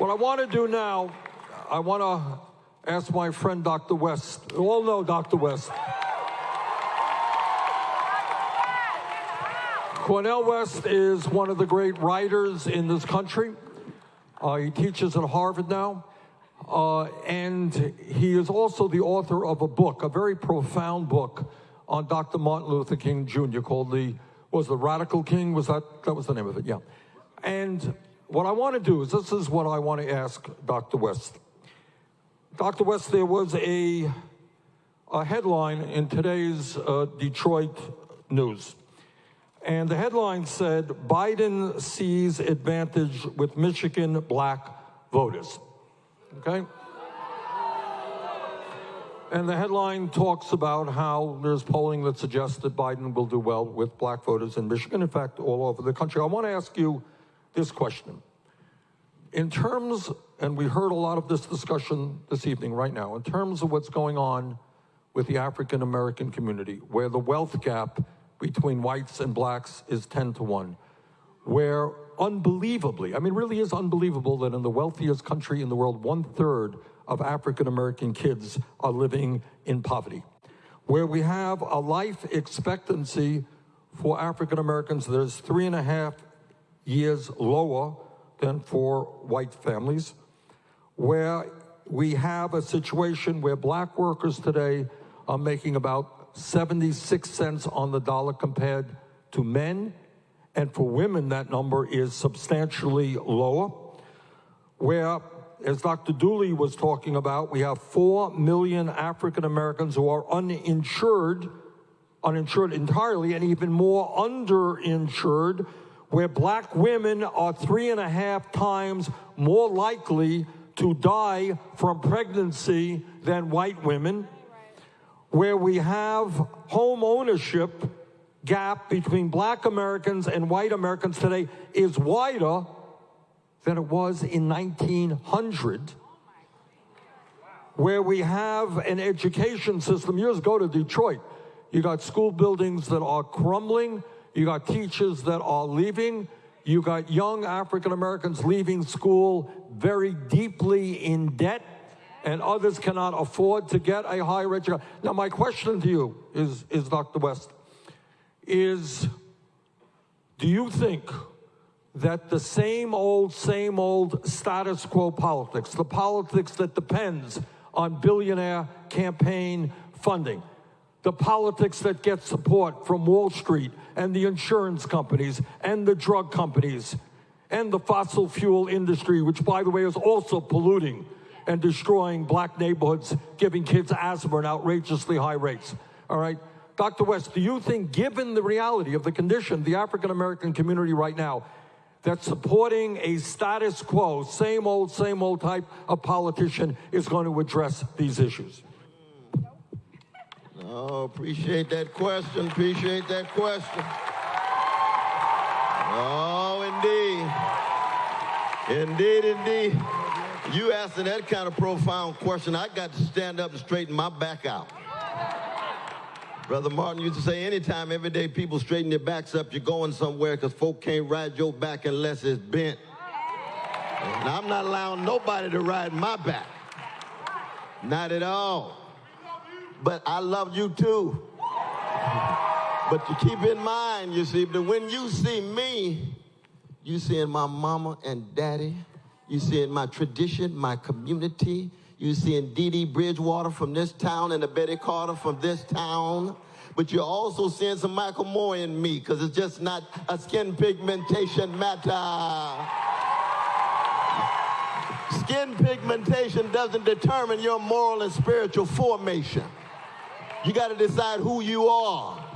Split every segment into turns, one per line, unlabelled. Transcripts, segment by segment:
What I want to do now, I want to ask my friend Dr. West. You all know Dr. West. Cornel West is one of the great writers in this country. Uh, he teaches at Harvard now. Uh, and he is also the author of a book, a very profound book on Dr. Martin Luther King Jr. called the, was the Radical King? Was that, that was the name of it, yeah. And what I want to do is, this is what I want to ask Dr. West. Dr. West, there was a, a headline in today's uh, Detroit news. And the headline said, Biden sees advantage with Michigan black voters. Okay? And the headline talks about how there's polling that suggests that Biden will do well with black voters in Michigan, in fact, all over the country. I want to ask you this question. In terms, and we heard a lot of this discussion this evening right now, in terms of what's going on with the African American community, where the wealth gap between whites and blacks is 10 to 1, where unbelievably, I mean, really is unbelievable that in the wealthiest country in the world, one third of African American kids are living in poverty, where we have a life expectancy for African Americans that is three and a half years lower than for white families, where we have a situation where black workers today are making about 76 cents on the dollar compared to men. And for women, that number is substantially lower. Where, as Dr. Dooley was talking about, we have 4 million African Americans who are uninsured, uninsured entirely, and even more underinsured, where black women are three and a half times more likely to die from pregnancy than white women where we have home ownership gap between black Americans and white Americans today is wider than it was in 1900 where we have an education system. Years go to Detroit. You got school buildings that are crumbling. You got teachers that are leaving. You got young African Americans leaving school very deeply in debt and others cannot afford to get a higher education. Now, my question to you is, is Dr. West, is do you think that the same old, same old status quo politics, the politics that depends on billionaire campaign funding, the politics that get support from Wall Street and the insurance companies and the drug companies and the fossil fuel industry, which, by the way, is also polluting and destroying black neighborhoods, giving kids asthma at outrageously high rates. All right? Dr. West, do you think, given the reality of the condition, the African American community right now, that supporting a status quo, same old, same old type of politician is going to address these issues?
Oh, appreciate that question. Appreciate that question. Oh, indeed. Indeed, indeed. You asking that kind of profound question, I got to stand up and straighten my back out. Brother Martin used to say, anytime, every day, people straighten their backs up, you're going somewhere because folk can't ride your back unless it's bent. And I'm not allowing nobody to ride my back. Not at all. But I love you too. But you keep in mind, you see, that when you see me, you seeing my mama and daddy, you see in my tradition, my community. You see in Dee Dee Bridgewater from this town and the Betty Carter from this town. But you're also seeing some Michael Moore in me because it's just not a skin pigmentation matter. Skin pigmentation doesn't determine your moral and spiritual formation. You got to decide who you are.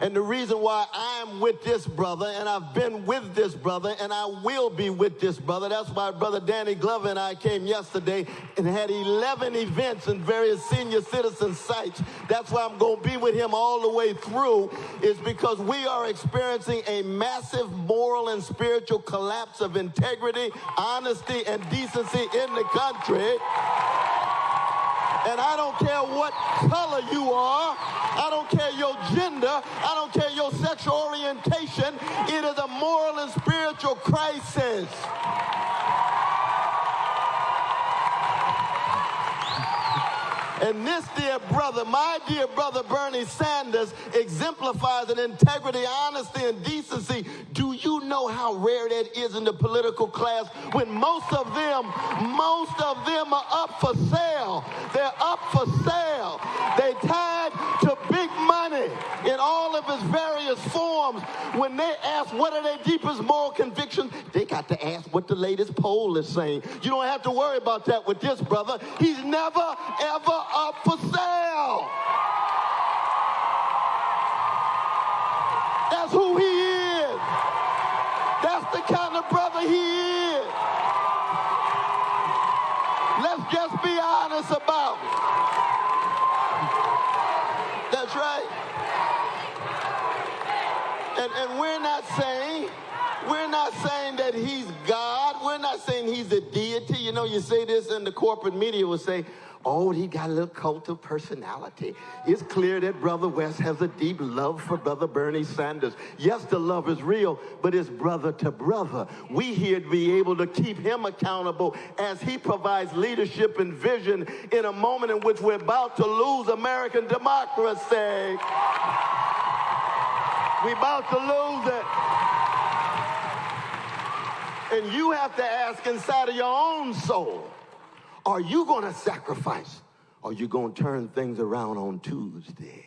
And the reason why I'm with this brother, and I've been with this brother, and I will be with this brother, that's why brother Danny Glover and I came yesterday and had 11 events in various senior citizen sites. That's why I'm going to be with him all the way through, is because we are experiencing a massive moral and spiritual collapse of integrity, honesty, and decency in the country. And I don't care what color you are. I don't care your gender. I don't care your sexual orientation. It is a moral and spiritual crisis. And this dear brother, my dear brother Bernie Sanders, exemplifies an integrity, honesty, and decency. Do you know how rare that is in the political class when most of them, most of them are up for sale? They're up for sale. They tied to big money in all of its various forms. When they ask what are their deepest moral convictions, they got to ask what the latest poll is saying. You don't have to worry about that with this brother. He's never, ever up for sale. That's who he is. That's the kind of brother he is. Let's just be honest about it. That's right. And, and we're not saying, we're not saying that he's God. We're not saying he's a deity. You know, you say this and the corporate media will say, oh, he got a little cult of personality. It's clear that Brother West has a deep love for Brother Bernie Sanders. Yes, the love is real, but it's brother to brother. We here to be able to keep him accountable as he provides leadership and vision in a moment in which we're about to lose American democracy. We're about to lose it. And you have to ask inside of your own soul, are you going to sacrifice? Are you going to turn things around on Tuesday?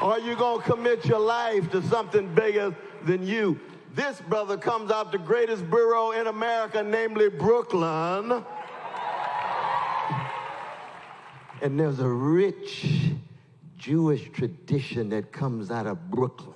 Are you going to commit your life to something bigger than you? This brother comes out the greatest borough in America, namely Brooklyn. And there's a rich Jewish tradition that comes out of Brooklyn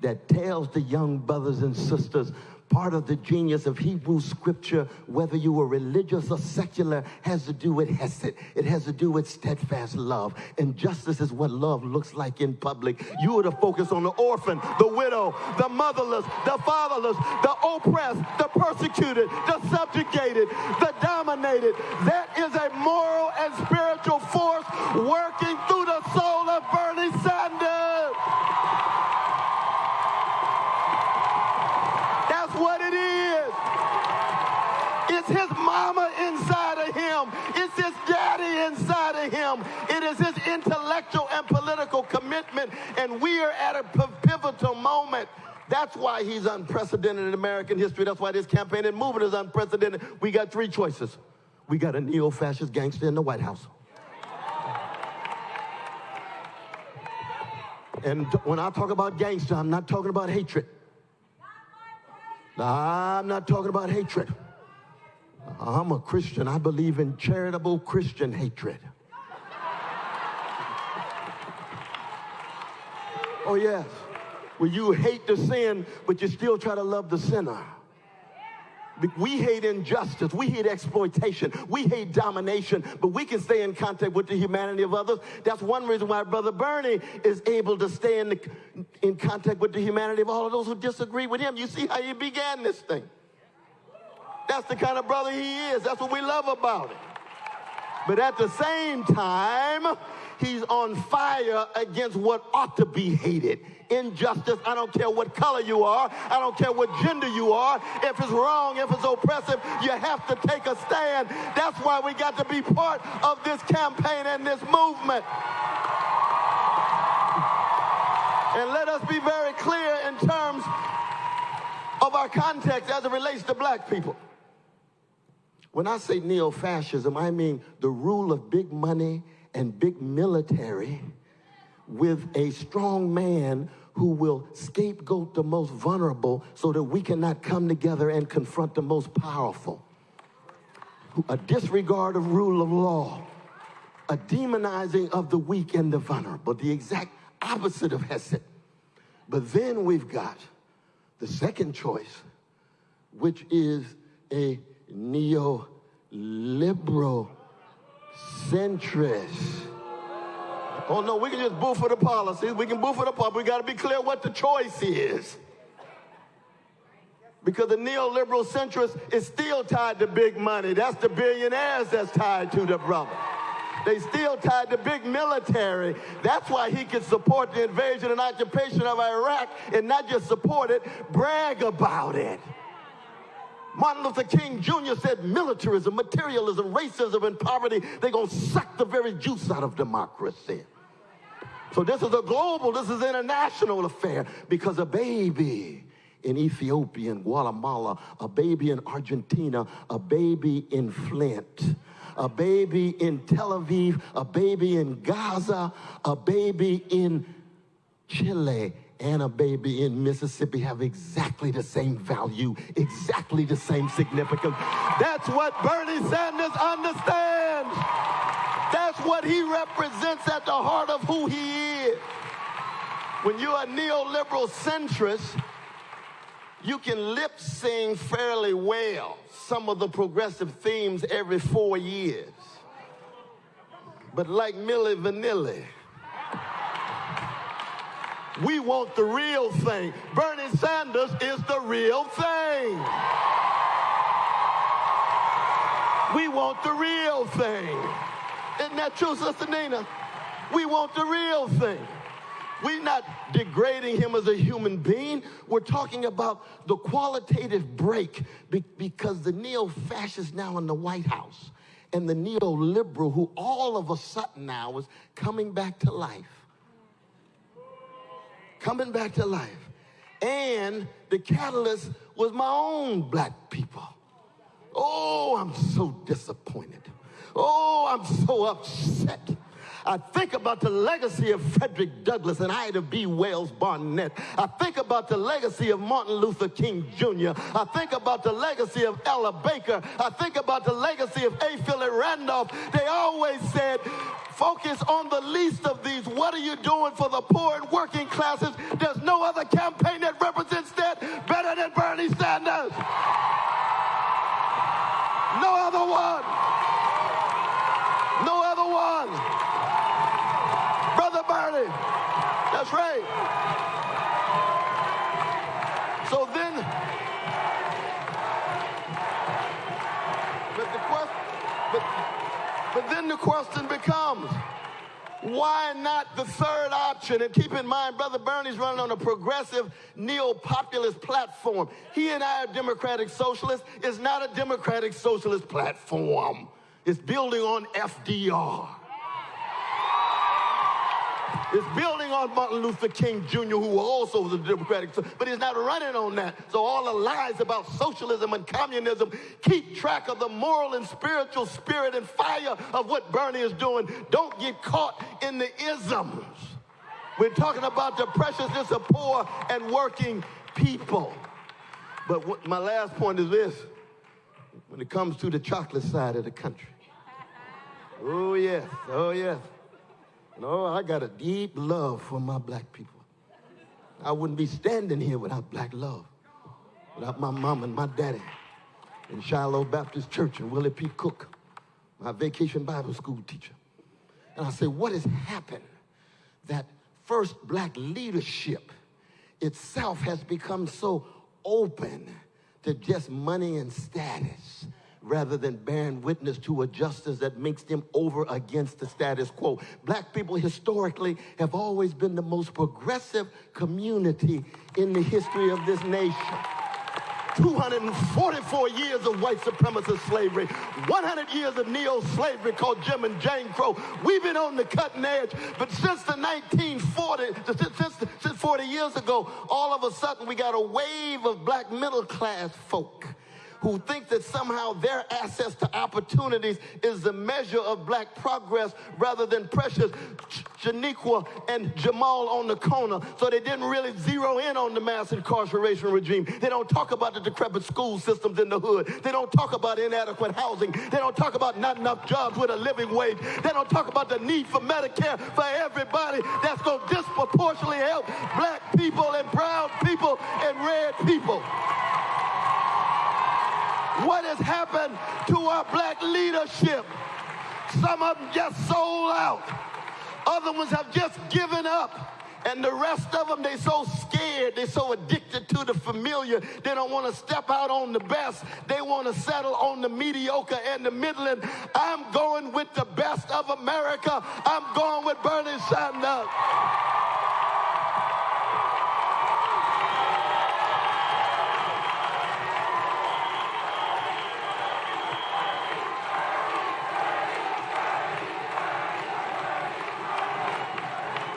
that tells the young brothers and sisters part of the genius of Hebrew scripture, whether you were religious or secular, has to do with hesed. It has to do with steadfast love. And justice is what love looks like in public. You are to focus on the orphan, the widow, the motherless, the fatherless, the oppressed, the persecuted, the subjugated, the dominated. That is a moral and spiritual force working through the soul of Bernie Sanders. That's what it is. It's his mama inside of him. It's his daddy inside of him. It is his intellectual and political commitment. And we are at a pivotal moment. That's why he's unprecedented in American history. That's why this campaign and movement is unprecedented. We got three choices. We got a neo-fascist gangster in the White House. And when I talk about gangster, I'm not talking about hatred. I'm not talking about hatred. I'm a Christian. I believe in charitable Christian hatred. Oh, yes. Well, you hate the sin, but you still try to love the sinner. We hate injustice. We hate exploitation. We hate domination, but we can stay in contact with the humanity of others. That's one reason why Brother Bernie is able to stay in, the, in contact with the humanity of all of those who disagree with him. You see how he began this thing. That's the kind of brother he is. That's what we love about him. But at the same time, he's on fire against what ought to be hated injustice. I don't care what color you are. I don't care what gender you are. If it's wrong, if it's oppressive, you have to take a stand. That's why we got to be part of this campaign and this movement. And let us be very clear in terms of our context as it relates to black people. When I say neo fascism, I mean the rule of big money and big military with a strong man who will scapegoat the most vulnerable so that we cannot come together and confront the most powerful. A disregard of rule of law, a demonizing of the weak and the vulnerable, the exact opposite of Hesed. But then we've got the second choice, which is a neoliberal centrist Oh, no, we can just boo for the policies. We can boo for the policy. We got to be clear what the choice is. Because the neoliberal centrist is still tied to big money. That's the billionaires that's tied to the brother. They still tied to big military. That's why he can support the invasion and occupation of Iraq and not just support it, brag about it. Martin Luther King Jr. said militarism, materialism, racism, and poverty, they're going to suck the very juice out of democracy. So this is a global, this is an international affair because a baby in Ethiopia and Guatemala, a baby in Argentina, a baby in Flint, a baby in Tel Aviv, a baby in Gaza, a baby in Chile, and a baby in Mississippi have exactly the same value, exactly the same significance. That's what Bernie Sanders understands. That's what he represents at the heart of who he is. When you're a neoliberal centrist, you can lip sing fairly well some of the progressive themes every four years. But like Milli Vanilli, we want the real thing. Bernie Sanders is the real thing. We want the real thing. Isn't that true, Sister Nina? We want the real thing. We're not degrading him as a human being. We're talking about the qualitative break be- because the neo fascist now in the White House and the neoliberal, who all of a sudden now is coming back to life. Coming back to life. And the catalyst was my own black people. Oh, I'm so disappointed. Oh, I'm so upset. I think about the legacy of Frederick Douglass and Ida B. Wells Barnett. I think about the legacy of Martin Luther King Jr. I think about the legacy of Ella Baker. I think about the legacy of A. Philip Randolph. They always said, focus on the least of these. What are you doing for the poor and working classes? There's no other campaign that represents that better than Bernie Sanders. No other one. No other one. Brother Bernie. That's right. So then, but the question, but, but then the question becomes, why not the third option? And keep in mind, Brother Bernie's running on a progressive neo-populist platform. He and I are democratic socialists. It's not a democratic socialist platform. It's building on FDR. It's building on Martin Luther King Jr., who also was a Democratic, but he's not running on that. So all the lies about socialism and communism keep track of the moral and spiritual spirit and fire of what Bernie is doing. Don't get caught in the isms. We're talking about the preciousness of poor and working people. But what, my last point is this when it comes to the chocolate side of the country. Oh, yes, oh, yes. No, I got a deep love for my black people. I wouldn't be standing here without black love, without my mom and my daddy in Shiloh Baptist Church and Willie P. Cook, my vacation Bible school teacher. And I say, what has happened that first black leadership itself has become so open to just money and status? Rather than bearing witness to a justice that makes them over against the status quo. Black people historically have always been the most progressive community in the history of this nation. 244 years of white supremacist slavery, 100 years of neo-slavery called Jim and Jane Crow. We've been on the cutting edge, but since the 1940, since, since 40 years ago, all of a sudden we got a wave of black middle class folk who think that somehow their access to opportunities is the measure of black progress rather than precious Janiqua and Jamal on the corner. So they didn't really zero in on the mass incarceration regime. They don't talk about the decrepit school systems in the hood. They don't talk about inadequate housing. They don't talk about not enough jobs with a living wage. They don't talk about the need for Medicare for everybody that's going to disproportionately help black people and brown people and red people what has happened to our black leadership. Some of them just sold out. Other ones have just given up. And the rest of them, they're so scared, They're so addicted to the familiar, they don't want to step out on the best. They want to settle on the mediocre and the middling. I'm going with the best of America. I'm going with Bernie Sanders.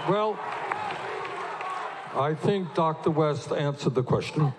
Well, I think Dr. West answered the question.